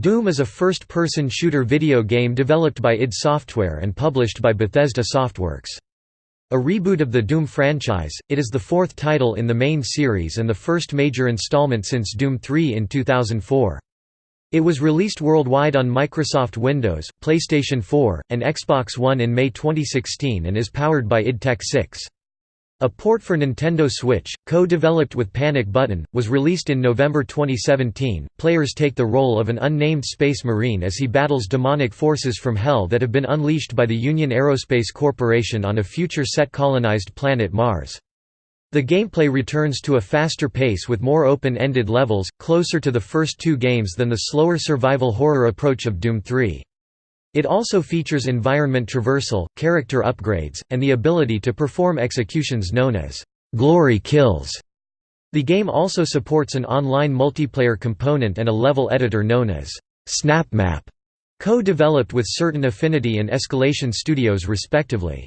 Doom is a first-person shooter video game developed by id Software and published by Bethesda Softworks. A reboot of the Doom franchise, it is the fourth title in the main series and the first major installment since Doom 3 in 2004. It was released worldwide on Microsoft Windows, PlayStation 4, and Xbox One in May 2016 and is powered by id Tech 6. A port for Nintendo Switch, co-developed with Panic Button, was released in November 2017. Players take the role of an unnamed space marine as he battles demonic forces from Hell that have been unleashed by the Union Aerospace Corporation on a future set colonized planet Mars. The gameplay returns to a faster pace with more open-ended levels, closer to the first two games than the slower survival horror approach of Doom 3. It also features environment traversal, character upgrades, and the ability to perform executions known as glory kills. The game also supports an online multiplayer component and a level editor known as SnapMap, co-developed with Certain Affinity and Escalation Studios respectively.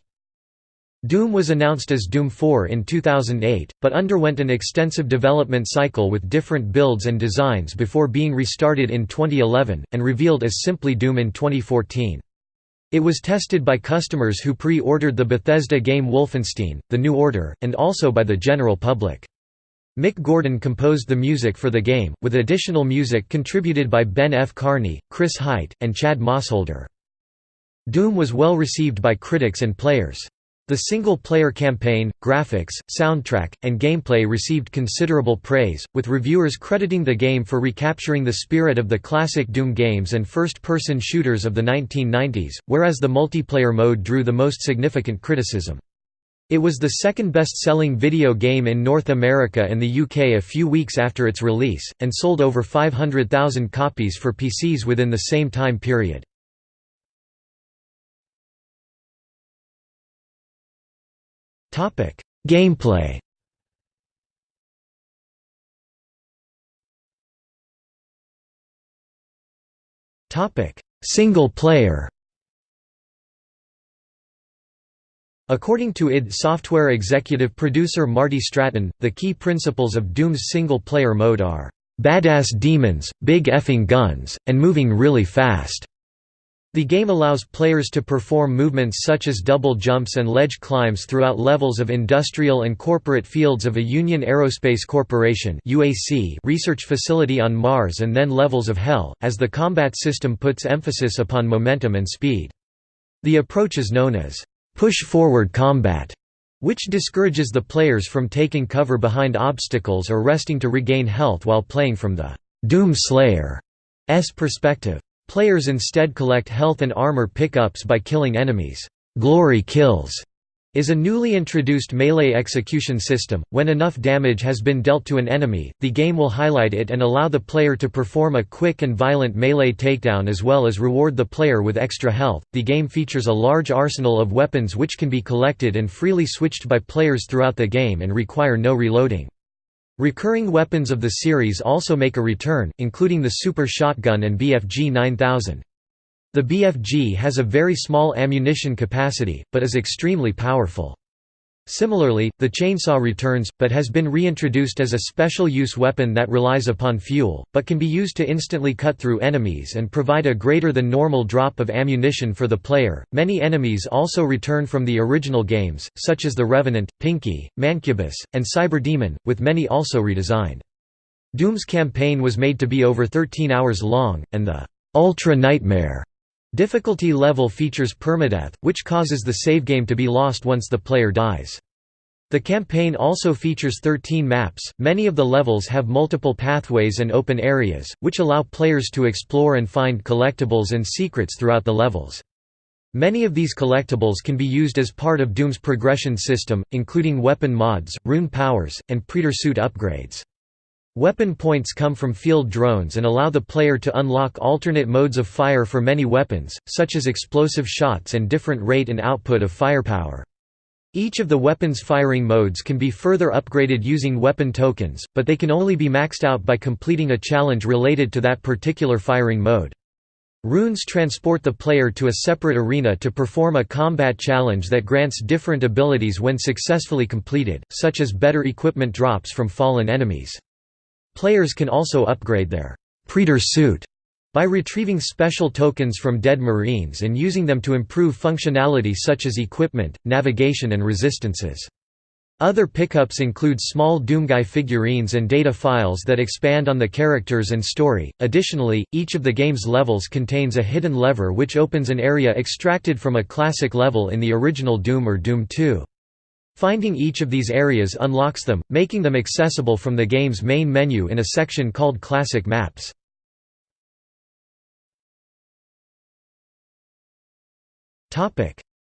Doom was announced as Doom 4 in 2008, but underwent an extensive development cycle with different builds and designs before being restarted in 2011, and revealed as simply Doom in 2014. It was tested by customers who pre-ordered the Bethesda game Wolfenstein, The New Order, and also by the general public. Mick Gordon composed the music for the game, with additional music contributed by Ben F. Carney, Chris Hite, and Chad Mossholder. Doom was well received by critics and players. The single-player campaign, graphics, soundtrack, and gameplay received considerable praise, with reviewers crediting the game for recapturing the spirit of the classic Doom games and first-person shooters of the 1990s, whereas the multiplayer mode drew the most significant criticism. It was the second best-selling video game in North America and the UK a few weeks after its release, and sold over 500,000 copies for PCs within the same time period. Gameplay. Topic: Single player. According to id Software executive producer Marty Stratton, the key principles of Doom's single-player mode are, "...badass demons, big effing guns, and moving really fast." The game allows players to perform movements such as double jumps and ledge climbs throughout levels of industrial and corporate fields of a Union Aerospace Corporation research facility on Mars and then levels of Hell, as the combat system puts emphasis upon momentum and speed. The approach is known as push-forward combat, which discourages the players from taking cover behind obstacles or resting to regain health while playing from the Doom Slayer's perspective. Players instead collect health and armor pickups by killing enemies. Glory kills is a newly introduced melee execution system. When enough damage has been dealt to an enemy, the game will highlight it and allow the player to perform a quick and violent melee takedown as well as reward the player with extra health. The game features a large arsenal of weapons which can be collected and freely switched by players throughout the game and require no reloading. Recurring weapons of the series also make a return, including the Super Shotgun and BFG 9000. The BFG has a very small ammunition capacity, but is extremely powerful. Similarly, the chainsaw returns, but has been reintroduced as a special use weapon that relies upon fuel, but can be used to instantly cut through enemies and provide a greater than normal drop of ammunition for the player. Many enemies also return from the original games, such as the Revenant, Pinky, Mancubus, and Cyberdemon, with many also redesigned. Doom's campaign was made to be over 13 hours long, and the Ultra Nightmare Difficulty level features permadeath, which causes the save game to be lost once the player dies. The campaign also features 13 maps, many of the levels have multiple pathways and open areas, which allow players to explore and find collectibles and secrets throughout the levels. Many of these collectibles can be used as part of Doom's progression system, including weapon mods, rune powers, and Praetor suit upgrades. Weapon points come from field drones and allow the player to unlock alternate modes of fire for many weapons, such as explosive shots and different rate and output of firepower. Each of the weapon's firing modes can be further upgraded using weapon tokens, but they can only be maxed out by completing a challenge related to that particular firing mode. Runes transport the player to a separate arena to perform a combat challenge that grants different abilities when successfully completed, such as better equipment drops from fallen enemies. Players can also upgrade their Praetor suit By retrieving special tokens from dead marines and using them to improve functionality such as equipment, navigation and resistances. Other pickups include small Doomguy figurines and data files that expand on the characters and story. Additionally, each of the game's levels contains a hidden lever which opens an area extracted from a classic level in the original Doom or Doom 2. Finding each of these areas unlocks them, making them accessible from the game's main menu in a section called Classic Maps.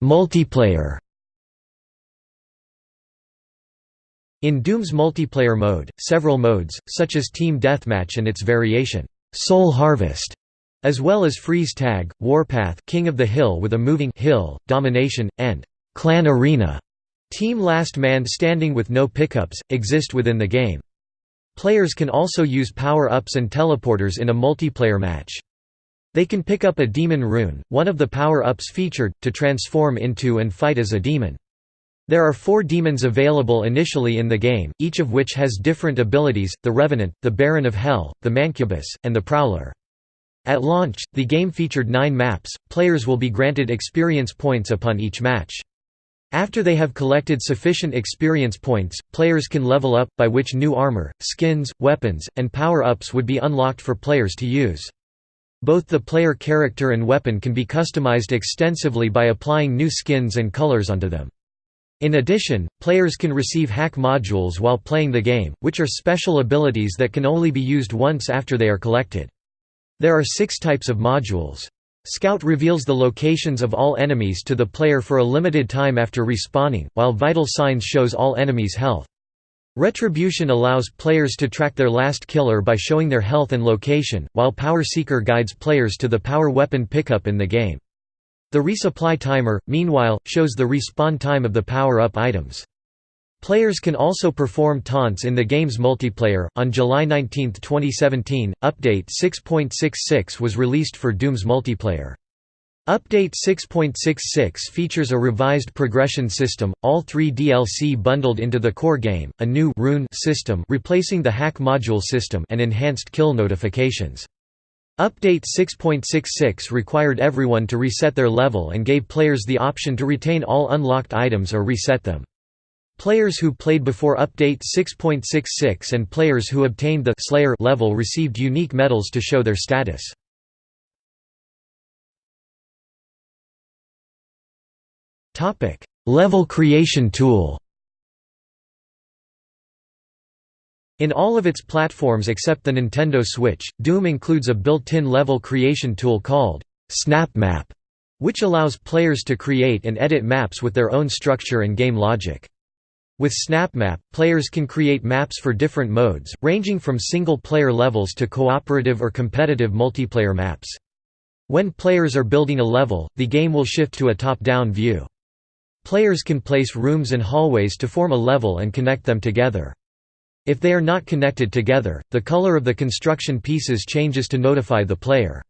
Multiplayer In Doom's multiplayer mode, several modes, such as Team Deathmatch and its variation, Soul Harvest, as well as Freeze Tag, Warpath King of the Hill with a moving hill, Domination, and Clan Arena Team Last Man Standing with no pickups, exist within the game. Players can also use power-ups and teleporters in a multiplayer match. They can pick up a demon rune, one of the power-ups featured, to transform into and fight as a demon. There are four demons available initially in the game, each of which has different abilities, the Revenant, the Baron of Hell, the Mancubus, and the Prowler. At launch, the game featured nine maps, players will be granted experience points upon each match. After they have collected sufficient experience points, players can level up, by which new armor, skins, weapons, and power-ups would be unlocked for players to use. Both the player character and weapon can be customized extensively by applying new skins and colors onto them. In addition, players can receive hack modules while playing the game, which are special abilities that can only be used once after they are collected. There are six types of modules. Scout reveals the locations of all enemies to the player for a limited time after respawning, while Vital Signs shows all enemies' health. Retribution allows players to track their last killer by showing their health and location, while Power Seeker guides players to the power weapon pickup in the game. The resupply timer, meanwhile, shows the respawn time of the power-up items. Players can also perform taunts in the game's multiplayer. On July 19, 2017, Update 6.66 was released for Doom's multiplayer. Update 6.66 features a revised progression system, all three DLC bundled into the core game, a new rune system replacing the hack module system and enhanced kill notifications. Update 6.66 required everyone to reset their level and gave players the option to retain all unlocked items or reset them. Players who played before Update 6.66 and players who obtained the Slayer level received unique medals to show their status. level creation tool In all of its platforms except the Nintendo Switch, Doom includes a built-in level creation tool called SnapMap, which allows players to create and edit maps with their own structure and game logic. With SnapMap, players can create maps for different modes, ranging from single-player levels to cooperative or competitive multiplayer maps. When players are building a level, the game will shift to a top-down view. Players can place rooms and hallways to form a level and connect them together. If they are not connected together, the color of the construction pieces changes to notify the player.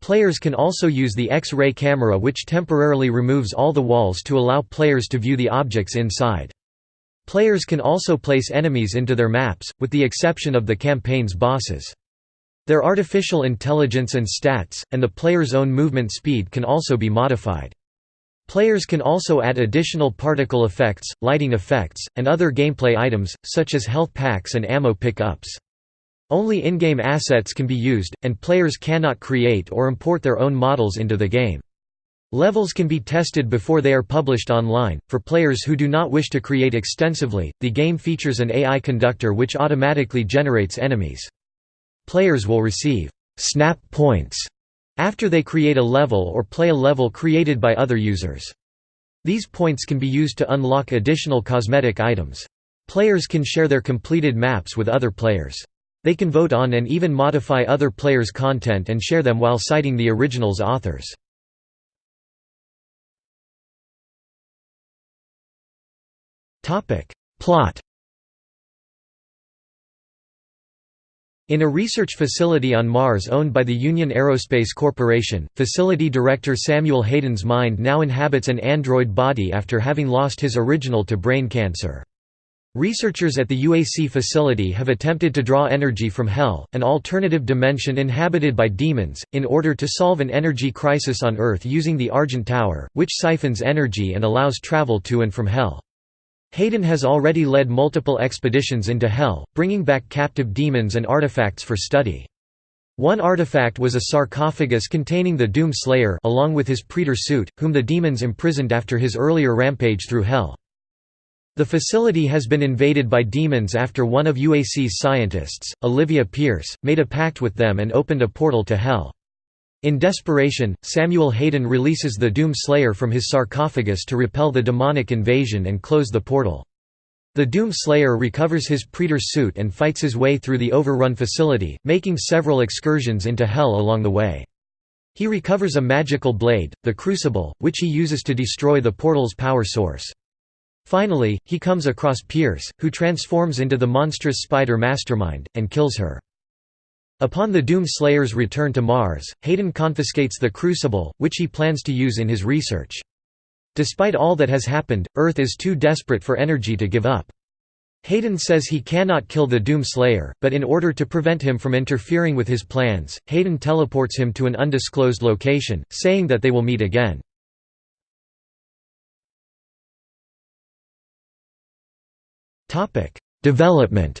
Players can also use the X-ray camera which temporarily removes all the walls to allow players to view the objects inside. Players can also place enemies into their maps, with the exception of the campaign's bosses. Their artificial intelligence and stats, and the player's own movement speed can also be modified. Players can also add additional particle effects, lighting effects, and other gameplay items, such as health packs and ammo pick-ups. Only in-game assets can be used, and players cannot create or import their own models into the game. Levels can be tested before they are published online. For players who do not wish to create extensively, the game features an AI conductor which automatically generates enemies. Players will receive snap points after they create a level or play a level created by other users. These points can be used to unlock additional cosmetic items. Players can share their completed maps with other players. They can vote on and even modify other players' content and share them while citing the original's authors. Plot In a research facility on Mars owned by the Union Aerospace Corporation, facility director Samuel Hayden's mind now inhabits an android body after having lost his original to brain cancer. Researchers at the UAC facility have attempted to draw energy from Hell, an alternative dimension inhabited by demons, in order to solve an energy crisis on Earth using the Argent Tower, which siphons energy and allows travel to and from Hell. Hayden has already led multiple expeditions into Hell, bringing back captive demons and artifacts for study. One artifact was a sarcophagus containing the Doom Slayer along with his Praetor suit, whom the demons imprisoned after his earlier rampage through Hell. The facility has been invaded by demons after one of UAC's scientists, Olivia Pierce, made a pact with them and opened a portal to Hell. In desperation, Samuel Hayden releases the Doom Slayer from his sarcophagus to repel the demonic invasion and close the portal. The Doom Slayer recovers his Praetor suit and fights his way through the overrun facility, making several excursions into Hell along the way. He recovers a magical blade, the Crucible, which he uses to destroy the portal's power source. Finally, he comes across Pierce, who transforms into the monstrous spider mastermind, and kills her. Upon the Doom Slayer's return to Mars, Hayden confiscates the Crucible, which he plans to use in his research. Despite all that has happened, Earth is too desperate for energy to give up. Hayden says he cannot kill the Doom Slayer, but in order to prevent him from interfering with his plans, Hayden teleports him to an undisclosed location, saying that they will meet again. Development.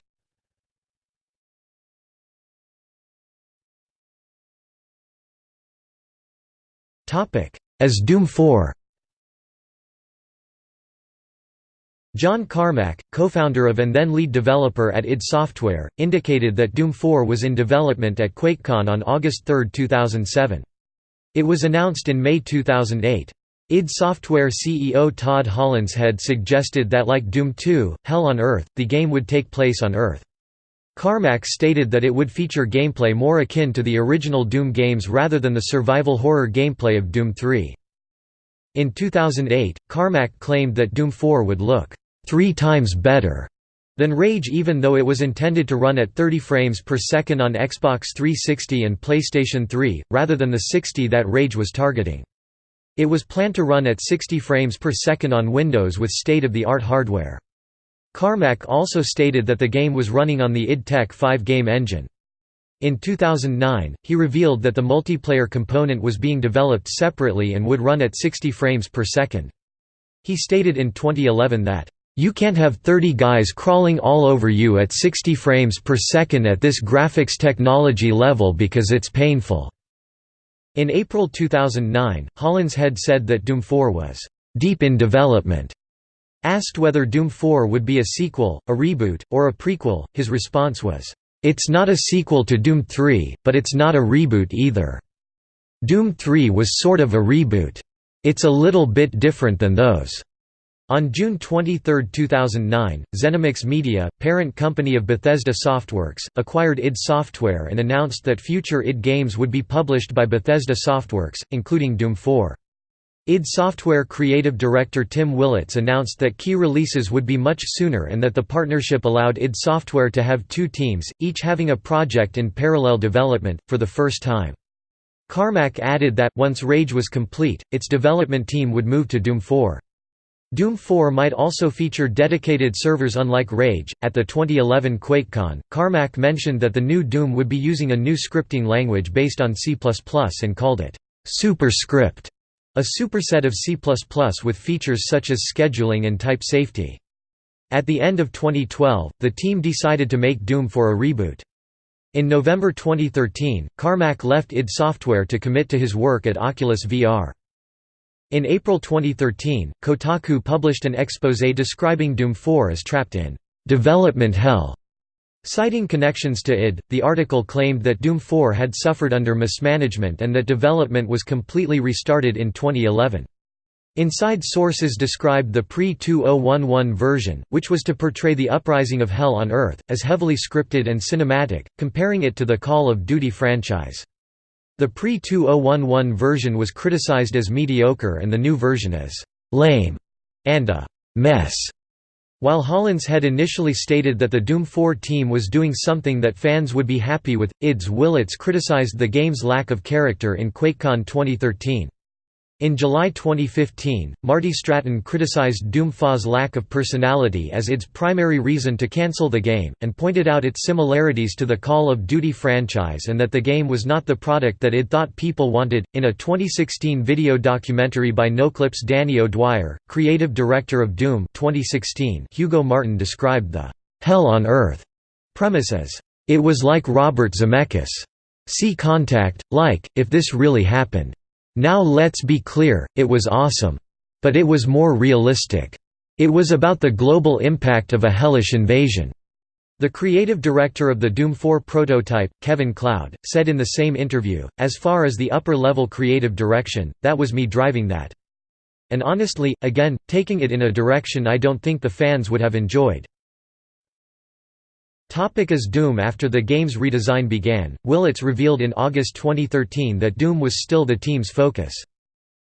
As Doom 4. John Carmack, co-founder of and then lead developer at id Software, indicated that Doom 4 was in development at QuakeCon on August 3, 2007. It was announced in May 2008. id Software CEO Todd Hollinshead suggested that like Doom 2, Hell on Earth, the game would take place on Earth. Carmack stated that it would feature gameplay more akin to the original Doom games rather than the survival horror gameplay of Doom 3. In 2008, Carmack claimed that Doom 4 would look three times better than Rage even though it was intended to run at 30 frames per second on Xbox 360 and PlayStation 3, rather than the 60 that Rage was targeting. It was planned to run at 60 frames per second on Windows with state-of-the-art hardware. Carmack also stated that the game was running on the id Tech 5 game engine. In 2009, he revealed that the multiplayer component was being developed separately and would run at 60 frames per second. He stated in 2011 that, "...you can't have 30 guys crawling all over you at 60 frames per second at this graphics technology level because it's painful." In April 2009, Hollinshead said that Doom 4 was deep in development. Asked whether Doom 4 would be a sequel, a reboot, or a prequel, his response was, "It's not a sequel to Doom 3, but it's not a reboot either. Doom 3 was sort of a reboot. It's a little bit different than those." On June 23, 2009, Zenimax Media, parent company of Bethesda Softworks, acquired id Software and announced that future id games would be published by Bethesda Softworks, including Doom 4. Id Software creative director Tim Willits announced that key releases would be much sooner and that the partnership allowed id Software to have two teams, each having a project in parallel development, for the first time. Carmack added that, once Rage was complete, its development team would move to Doom 4. Doom 4 might also feature dedicated servers unlike Rage. At the 2011 QuakeCon, Carmack mentioned that the new Doom would be using a new scripting language based on C and called it Superscript, a superset of C with features such as scheduling and type safety. At the end of 2012, the team decided to make Doom for a reboot. In November 2013, Carmack left id Software to commit to his work at Oculus VR. In April 2013, Kotaku published an exposé describing Doom 4 as trapped in development hell. Citing connections to id, the article claimed that Doom 4 had suffered under mismanagement and that development was completely restarted in 2011. Inside sources described the pre-2011 version, which was to portray the uprising of Hell on Earth, as heavily scripted and cinematic, comparing it to the Call of Duty franchise. The pre-2011 version was criticized as mediocre and the new version as «lame» and a «mess». While Hollinshead initially stated that the Doom 4 team was doing something that fans would be happy with, ID's Willits criticized the game's lack of character in QuakeCon 2013. In July 2015, Marty Stratton criticized Doom 4's lack of personality as its primary reason to cancel the game, and pointed out its similarities to the Call of Duty franchise and that the game was not the product that it thought people wanted. In a 2016 video documentary by Noclip's Danny O'Dwyer, creative director of Doom 2016, Hugo Martin described the Hell on Earth premise as, It was like Robert Zemeckis. See Contact, like, if this really happened. Now let's be clear, it was awesome. But it was more realistic. It was about the global impact of a hellish invasion. The creative director of the Doom 4 prototype, Kevin Cloud, said in the same interview, as far as the upper-level creative direction, that was me driving that. And honestly, again, taking it in a direction I don't think the fans would have enjoyed. Topic as Doom After the game's redesign began, Willits revealed in August 2013 that Doom was still the team's focus.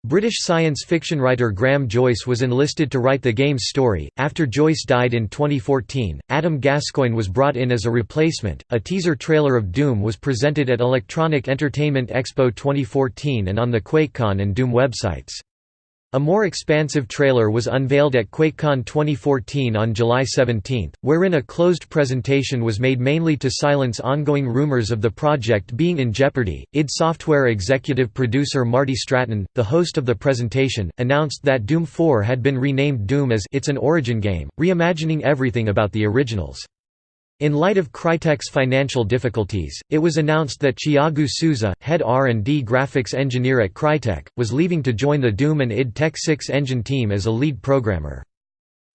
British science fiction writer Graham Joyce was enlisted to write the game's story. After Joyce died in 2014, Adam Gascoigne was brought in as a replacement. A teaser trailer of Doom was presented at Electronic Entertainment Expo 2014 and on the QuakeCon and Doom websites. A more expansive trailer was unveiled at QuakeCon 2014 on July 17, wherein a closed presentation was made mainly to silence ongoing rumors of the project being in jeopardy. id Software executive producer Marty Stratton, the host of the presentation, announced that Doom 4 had been renamed Doom as it's an origin game, reimagining everything about the originals. In light of Crytek's financial difficulties, it was announced that Tiago Sousa, head R&D graphics engineer at Crytek, was leaving to join the Doom and id Tech 6 engine team as a lead programmer.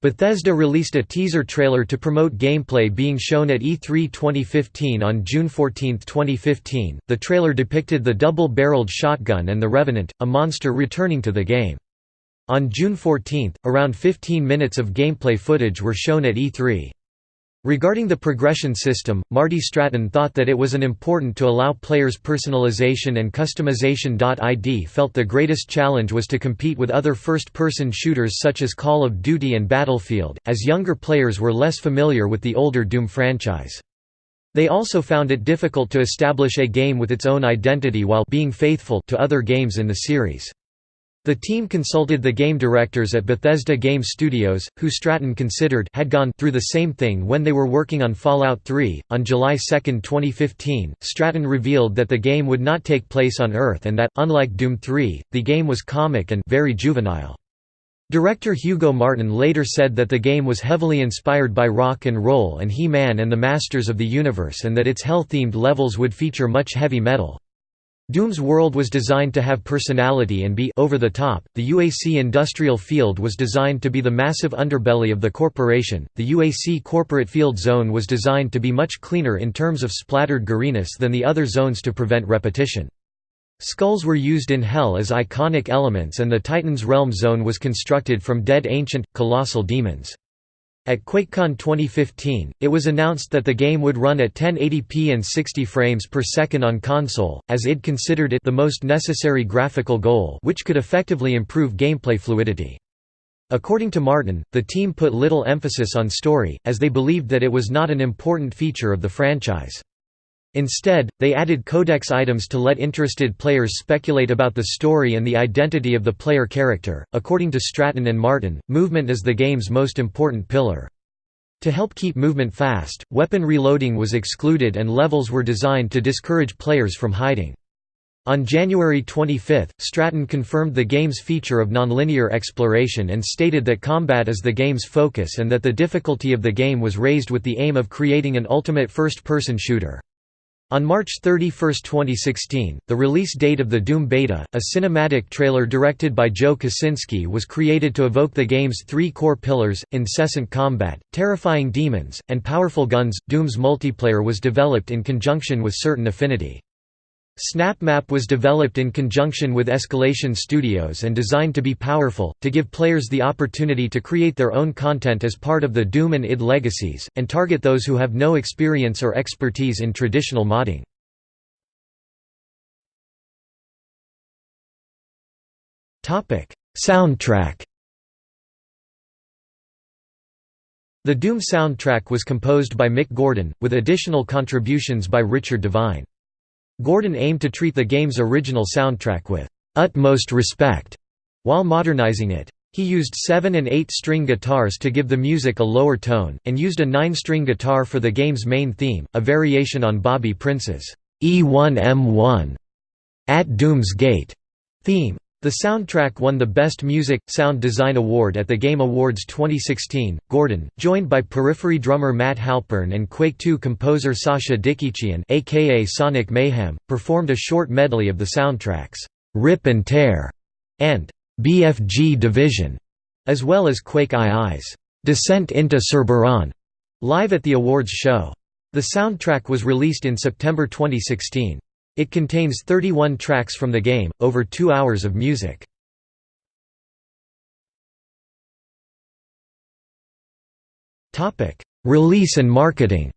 Bethesda released a teaser trailer to promote gameplay being shown at E3 2015 on June 14, 2015. The trailer depicted the double-barreled shotgun and the Revenant, a monster returning to the game. On June 14, around 15 minutes of gameplay footage were shown at E3. Regarding the progression system, Marty Stratton thought that it was an important to allow players personalization and customization. ID felt the greatest challenge was to compete with other first-person shooters such as Call of Duty and Battlefield, as younger players were less familiar with the older Doom franchise. They also found it difficult to establish a game with its own identity while being faithful to other games in the series. The team consulted the game directors at Bethesda Game Studios, who Stratton considered had gone through the same thing when they were working on Fallout 3. On July 2, 2015, Stratton revealed that the game would not take place on Earth and that, unlike Doom 3, the game was comic and very juvenile. Director Hugo Martin later said that the game was heavily inspired by rock and roll and He-Man and the Masters of the Universe and that its hell-themed levels would feature much heavy metal. Doom's world was designed to have personality and be over the top. The UAC industrial field was designed to be the massive underbelly of the corporation. The UAC corporate field zone was designed to be much cleaner in terms of splattered goriness than the other zones to prevent repetition. Skulls were used in Hell as iconic elements and the Titan's Realm zone was constructed from dead ancient, colossal demons. At QuakeCon 2015, it was announced that the game would run at 1080p and 60 frames per second on console, as id considered it the most necessary graphical goal which could effectively improve gameplay fluidity. According to Martin, the team put little emphasis on story, as they believed that it was not an important feature of the franchise. Instead, they added codex items to let interested players speculate about the story and the identity of the player character. According to Stratton and Martin, movement is the game's most important pillar. To help keep movement fast, weapon reloading was excluded and levels were designed to discourage players from hiding. On January 25, Stratton confirmed the game's feature of nonlinear exploration and stated that combat is the game's focus and that the difficulty of the game was raised with the aim of creating an ultimate first-person shooter. On March 31, 2016, the release date of the Doom Beta, a cinematic trailer directed by Joe Kosinski was created to evoke the game's three core pillars, incessant combat, terrifying demons, and powerful guns. Doom's multiplayer was developed in conjunction with Certain Affinity. SnapMap was developed in conjunction with Escalation Studios and designed to be powerful, to give players the opportunity to create their own content as part of the Doom and id legacies, and target those who have no experience or expertise in traditional modding. Soundtrack The Doom soundtrack was composed by Mick Gordon, with additional contributions by Richard Devine. Gordon aimed to treat the game's original soundtrack with utmost respect While modernizing it, he used 7 and 8 string guitars to give the music a lower tone, and used a 9 string guitar for the game's main theme, a variation on Bobby Prince's E1M1 At Doom's Gate theme. The soundtrack won the Best Music Sound Design Award at the Game Awards 2016. Gordon, joined by Periphery drummer Matt Halpern and Quake 2 composer Sascha Dikiciyan, aka Sonic Mayhem, performed a short medley of the soundtracks "Rip and Tear" and "BFG Division", as well as Quake II's "Descent into Cerberon" live at the awards show. The soundtrack was released in September 2016. It contains 31 tracks from the game, over two hours of music. Release and marketing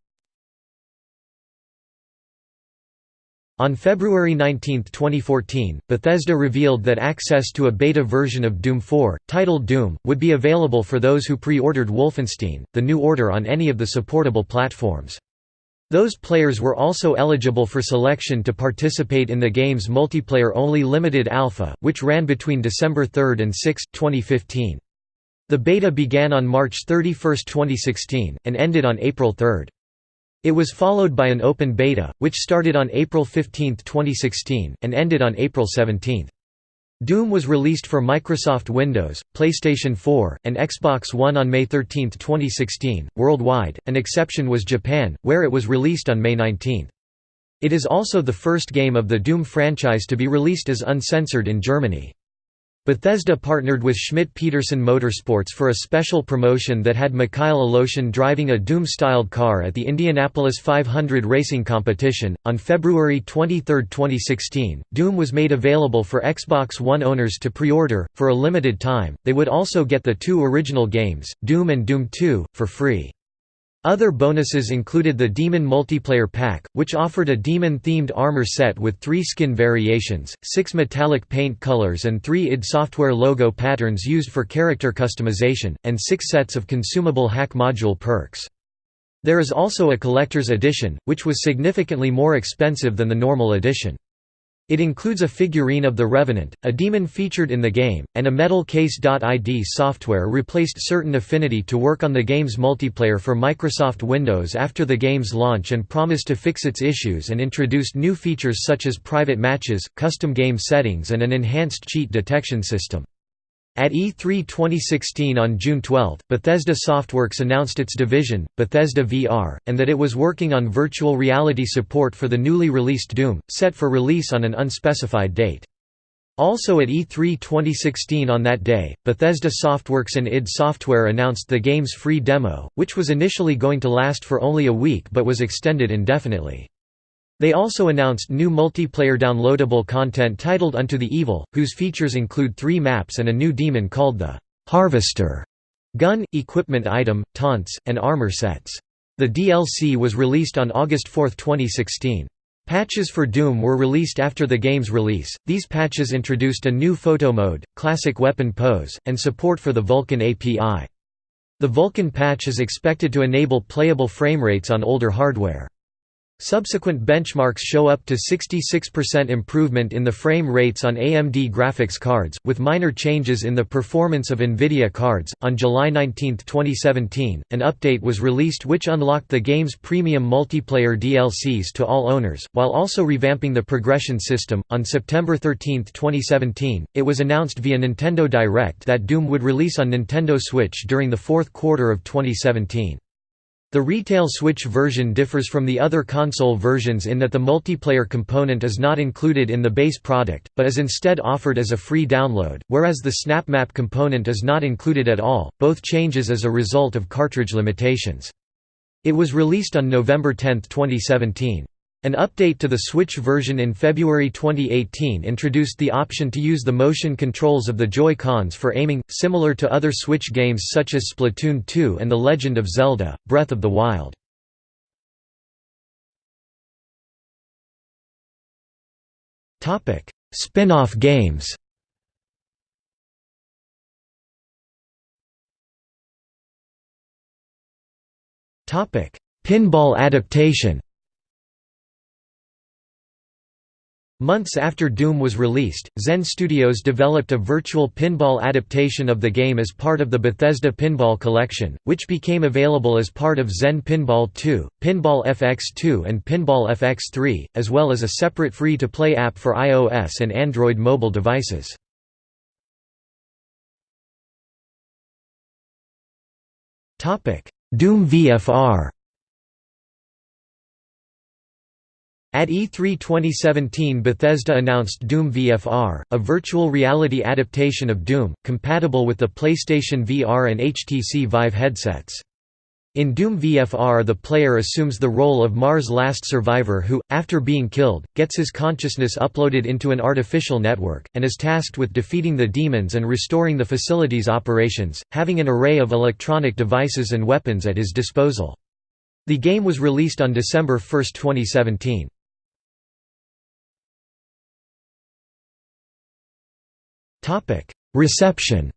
On February 19, 2014, Bethesda revealed that access to a beta version of Doom 4, titled Doom, would be available for those who pre-ordered Wolfenstein, The New Order on any of the supportable platforms. Those players were also eligible for selection to participate in the game's multiplayer-only limited alpha, which ran between December 3 and 6, 2015. The beta began on March 31, 2016, and ended on April 3. It was followed by an open beta, which started on April 15, 2016, and ended on April 17. Doom was released for Microsoft Windows, PlayStation 4, and Xbox One on May 13, 2016. Worldwide, an exception was Japan, where it was released on May 19. It is also the first game of the Doom franchise to be released as uncensored in Germany. Bethesda partnered with Schmidt-Peterson Motorsports for a special promotion that had Mikhail Aleshin driving a Doom-styled car at the Indianapolis 500 racing competition. On February 23, 2016, Doom was made available for Xbox One owners to pre-order for a limited time. They would also get the two original games, Doom and Doom 2, for free. Other bonuses included the Demon Multiplayer Pack, which offered a demon-themed armor set with three skin variations, six metallic paint colors and three id Software logo patterns used for character customization, and six sets of consumable hack module perks. There is also a collector's edition, which was significantly more expensive than the normal edition. It includes a figurine of the Revenant, a demon featured in the game, and a metal case.id software replaced certain affinity to work on the game's multiplayer for Microsoft Windows after the game's launch and promised to fix its issues and introduced new features such as private matches, custom game settings and an enhanced cheat detection system. At E3 2016 on June 12, Bethesda Softworks announced its division, Bethesda VR, and that it was working on virtual reality support for the newly released Doom, set for release on an unspecified date. Also at E3 2016 on that day, Bethesda Softworks and id Software announced the game's free demo, which was initially going to last for only a week but was extended indefinitely. They also announced new multiplayer downloadable content titled Unto the Evil, whose features include three maps and a new demon called the Harvester gun, equipment item, taunts, and armor sets. The DLC was released on August 4, 2016. Patches for Doom were released after the game's release. These patches introduced a new photo mode, classic weapon pose, and support for the Vulkan API. The Vulkan patch is expected to enable playable frame rates on older hardware. Subsequent benchmarks show up to 66% improvement in the frame rates on AMD graphics cards, with minor changes in the performance of NVIDIA cards. On July 19, 2017, an update was released which unlocked the game's premium multiplayer DLCs to all owners, while also revamping the progression system. On September 13, 2017, it was announced via Nintendo Direct that Doom would release on Nintendo Switch during the fourth quarter of 2017. The retail Switch version differs from the other console versions in that the multiplayer component is not included in the base product, but is instead offered as a free download, whereas the SnapMap component is not included at all, both changes as a result of cartridge limitations. It was released on November 10, 2017. An update to the Switch version in February 2018 introduced the option to use the motion controls of the Joy-Cons for aiming, similar to other Switch games such as Splatoon 2 and The Legend of Zelda, Breath of the Wild. Spin-off games Pinball adaptation Months after Doom was released, Zen Studios developed a virtual pinball adaptation of the game as part of the Bethesda Pinball Collection, which became available as part of Zen Pinball 2, Pinball FX2 and Pinball FX3, as well as a separate free-to-play app for iOS and Android mobile devices. Doom VFR At E3 2017 Bethesda announced Doom VFR, a virtual reality adaptation of Doom, compatible with the PlayStation VR and HTC Vive headsets. In Doom VFR the player assumes the role of Mars' last survivor who, after being killed, gets his consciousness uploaded into an artificial network, and is tasked with defeating the demons and restoring the facility's operations, having an array of electronic devices and weapons at his disposal. The game was released on December 1, 2017. Topic: Reception.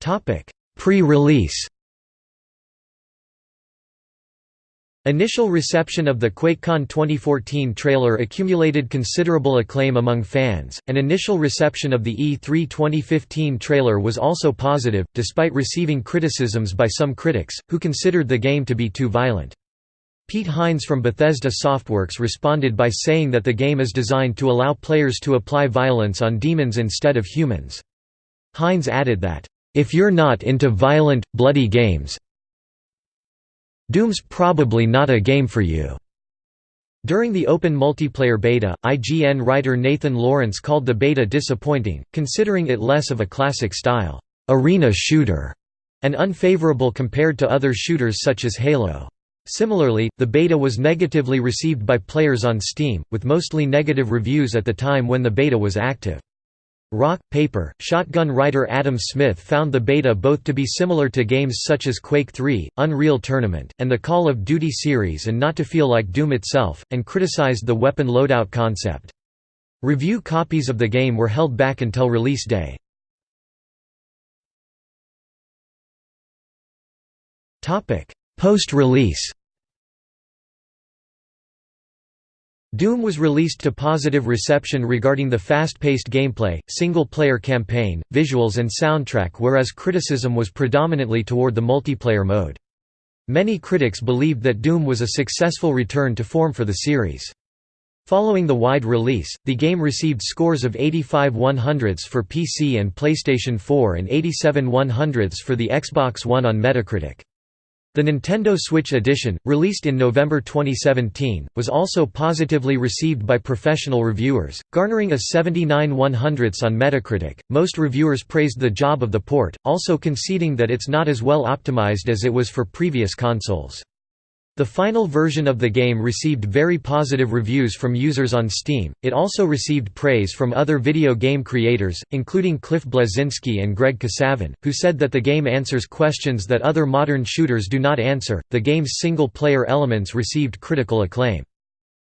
Topic: Pre-release. Initial reception of the QuakeCon 2014 trailer accumulated considerable acclaim among fans, and initial reception of the E3 2015 trailer was also positive, despite receiving criticisms by some critics, who considered the game to be too violent. Pete Hines from Bethesda Softworks responded by saying that the game is designed to allow players to apply violence on demons instead of humans. Hines added that, "...if you're not into violent, bloody games Doom's probably not a game for you." During the open multiplayer beta, IGN writer Nathan Lawrence called the beta disappointing, considering it less of a classic-style, "...arena shooter", and unfavorable compared to other shooters such as Halo. Similarly, the beta was negatively received by players on Steam, with mostly negative reviews at the time when the beta was active. Rock, Paper, Shotgun writer Adam Smith found the beta both to be similar to games such as Quake 3, Unreal Tournament, and the Call of Duty series and not to feel like Doom itself, and criticized the weapon loadout concept. Review copies of the game were held back until release day. Post-release Doom was released to positive reception regarding the fast-paced gameplay, single-player campaign, visuals and soundtrack whereas criticism was predominantly toward the multiplayer mode. Many critics believed that Doom was a successful return to form for the series. Following the wide release, the game received scores of 85 100s for PC and PlayStation 4 and 87 100s for the Xbox One on Metacritic. The Nintendo Switch Edition, released in November 2017, was also positively received by professional reviewers, garnering a 79 100ths on Metacritic. Most reviewers praised the job of the port, also conceding that it's not as well optimized as it was for previous consoles. The final version of the game received very positive reviews from users on Steam. It also received praise from other video game creators, including Cliff Bleszinski and Greg Kasavin, who said that the game answers questions that other modern shooters do not answer. The game's single player elements received critical acclaim.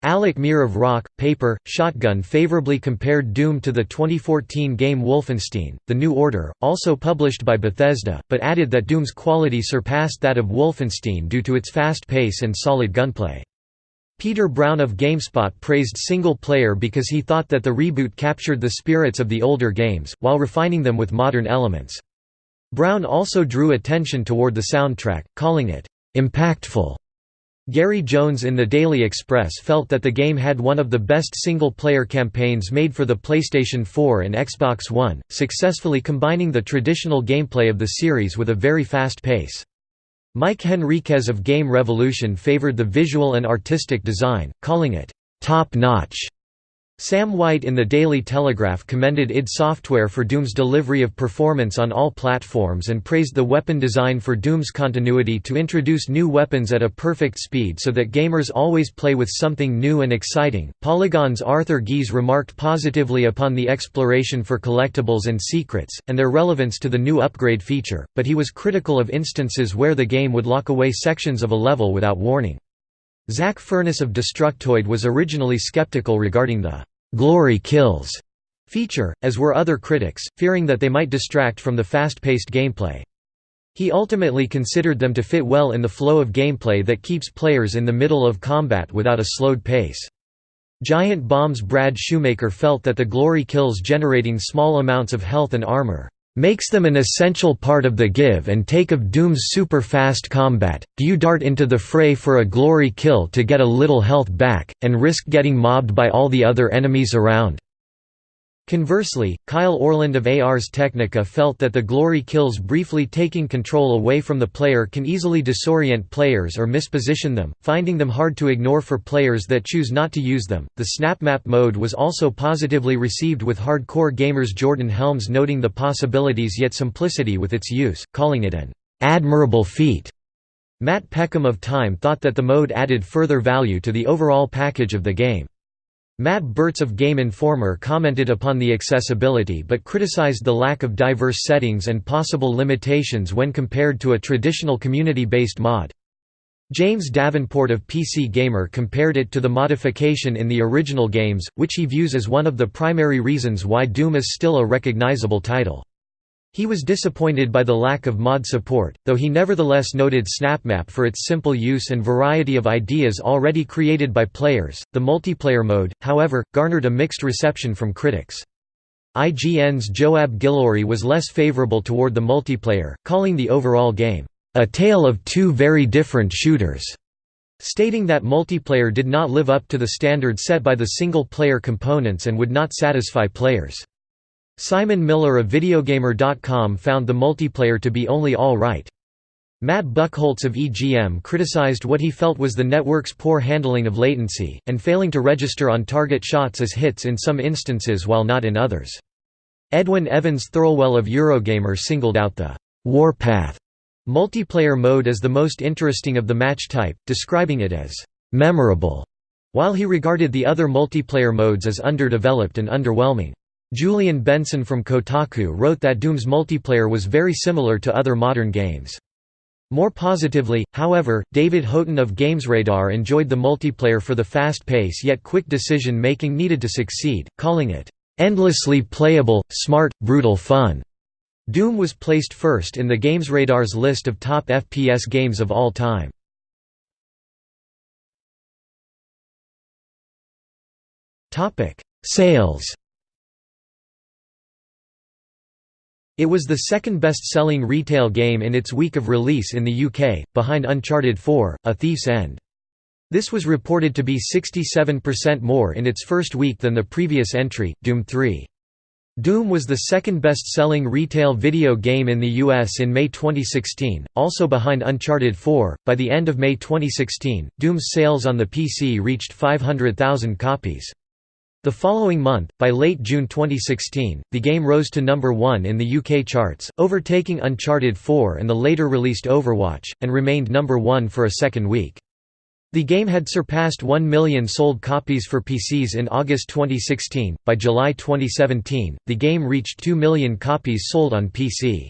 Alec Meer of Rock, Paper, Shotgun favorably compared Doom to the 2014 game Wolfenstein, The New Order, also published by Bethesda, but added that Doom's quality surpassed that of Wolfenstein due to its fast pace and solid gunplay. Peter Brown of GameSpot praised single player because he thought that the reboot captured the spirits of the older games, while refining them with modern elements. Brown also drew attention toward the soundtrack, calling it, "...impactful." Gary Jones in the Daily Express felt that the game had one of the best single-player campaigns made for the PlayStation 4 and Xbox One, successfully combining the traditional gameplay of the series with a very fast pace. Mike Henriquez of Game Revolution favored the visual and artistic design, calling it, "...top-notch." Sam White in the Daily Telegraph commended id Software for Doom's delivery of performance on all platforms and praised the weapon design for Doom's continuity to introduce new weapons at a perfect speed so that gamers always play with something new and exciting. Polygon's Arthur Gies remarked positively upon the exploration for collectibles and secrets, and their relevance to the new upgrade feature, but he was critical of instances where the game would lock away sections of a level without warning. Zack Furniss of Destructoid was originally skeptical regarding the «glory kills» feature, as were other critics, fearing that they might distract from the fast-paced gameplay. He ultimately considered them to fit well in the flow of gameplay that keeps players in the middle of combat without a slowed pace. Giant Bomb's Brad Shoemaker felt that the glory kills generating small amounts of health and armor makes them an essential part of the give and take of Doom's super fast combat. Do you dart into the fray for a glory kill to get a little health back, and risk getting mobbed by all the other enemies around? Conversely, Kyle Orland of Ars Technica felt that the glory kills briefly taking control away from the player can easily disorient players or misposition them, finding them hard to ignore for players that choose not to use them. The SnapMap mode was also positively received with hardcore gamers Jordan Helms noting the possibilities yet simplicity with its use, calling it an admirable feat. Matt Peckham of Time thought that the mode added further value to the overall package of the game. Matt Bertz of Game Informer commented upon the accessibility but criticized the lack of diverse settings and possible limitations when compared to a traditional community-based mod. James Davenport of PC Gamer compared it to the modification in the original games, which he views as one of the primary reasons why Doom is still a recognizable title. He was disappointed by the lack of mod support, though he nevertheless noted SnapMap for its simple use and variety of ideas already created by players. The multiplayer mode, however, garnered a mixed reception from critics. IGN's Joab Gilroy was less favorable toward the multiplayer, calling the overall game, a tale of two very different shooters, stating that multiplayer did not live up to the standard set by the single-player components and would not satisfy players. Simon Miller of Videogamer.com found the multiplayer to be only all right. Matt Buchholz of EGM criticized what he felt was the network's poor handling of latency, and failing to register on-target shots as hits in some instances while not in others. Edwin Evans Thirlwell of Eurogamer singled out the «Warpath» multiplayer mode as the most interesting of the match type, describing it as «memorable», while he regarded the other multiplayer modes as underdeveloped and underwhelming. Julian Benson from Kotaku wrote that Doom's multiplayer was very similar to other modern games. More positively, however, David Houghton of GamesRadar enjoyed the multiplayer for the fast pace yet quick decision-making needed to succeed, calling it, "...endlessly playable, smart, brutal fun." Doom was placed first in the GamesRadar's list of top FPS games of all time. Sales It was the second best-selling retail game in its week of release in the UK, behind Uncharted 4, A Thief's End. This was reported to be 67% more in its first week than the previous entry, Doom 3. Doom was the second best-selling retail video game in the US in May 2016, also behind Uncharted 4. By the end of May 2016, Doom's sales on the PC reached 500,000 copies. The following month, by late June 2016, the game rose to number 1 in the UK charts, overtaking Uncharted 4 and the later released Overwatch, and remained number 1 for a second week. The game had surpassed 1 million sold copies for PCs in August 2016. By July 2017, the game reached 2 million copies sold on PC.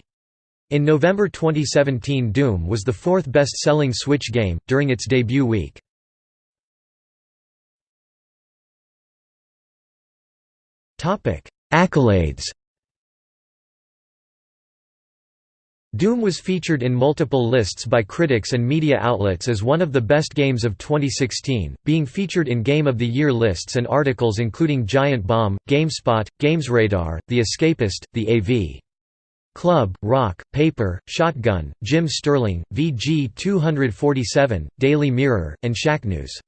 In November 2017, Doom was the fourth best selling Switch game, during its debut week. Accolades Doom was featured in multiple lists by critics and media outlets as one of the best games of 2016, being featured in Game of the Year lists and articles including Giant Bomb, GameSpot, GamesRadar, The Escapist, The AV. Club, Rock, Paper, Shotgun, Jim Sterling, VG 247, Daily Mirror, and Shacknews.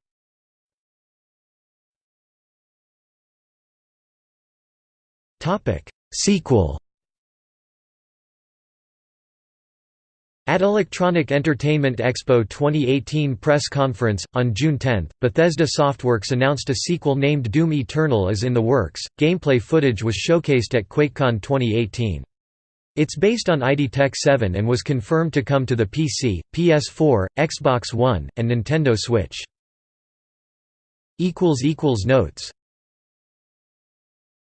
Topic Sequel At Electronic Entertainment Expo 2018 press conference, on June 10, Bethesda Softworks announced a sequel named Doom Eternal is in the works. Gameplay footage was showcased at QuakeCon 2018. It's based on ID Tech 7 and was confirmed to come to the PC, PS4, Xbox One, and Nintendo Switch. Notes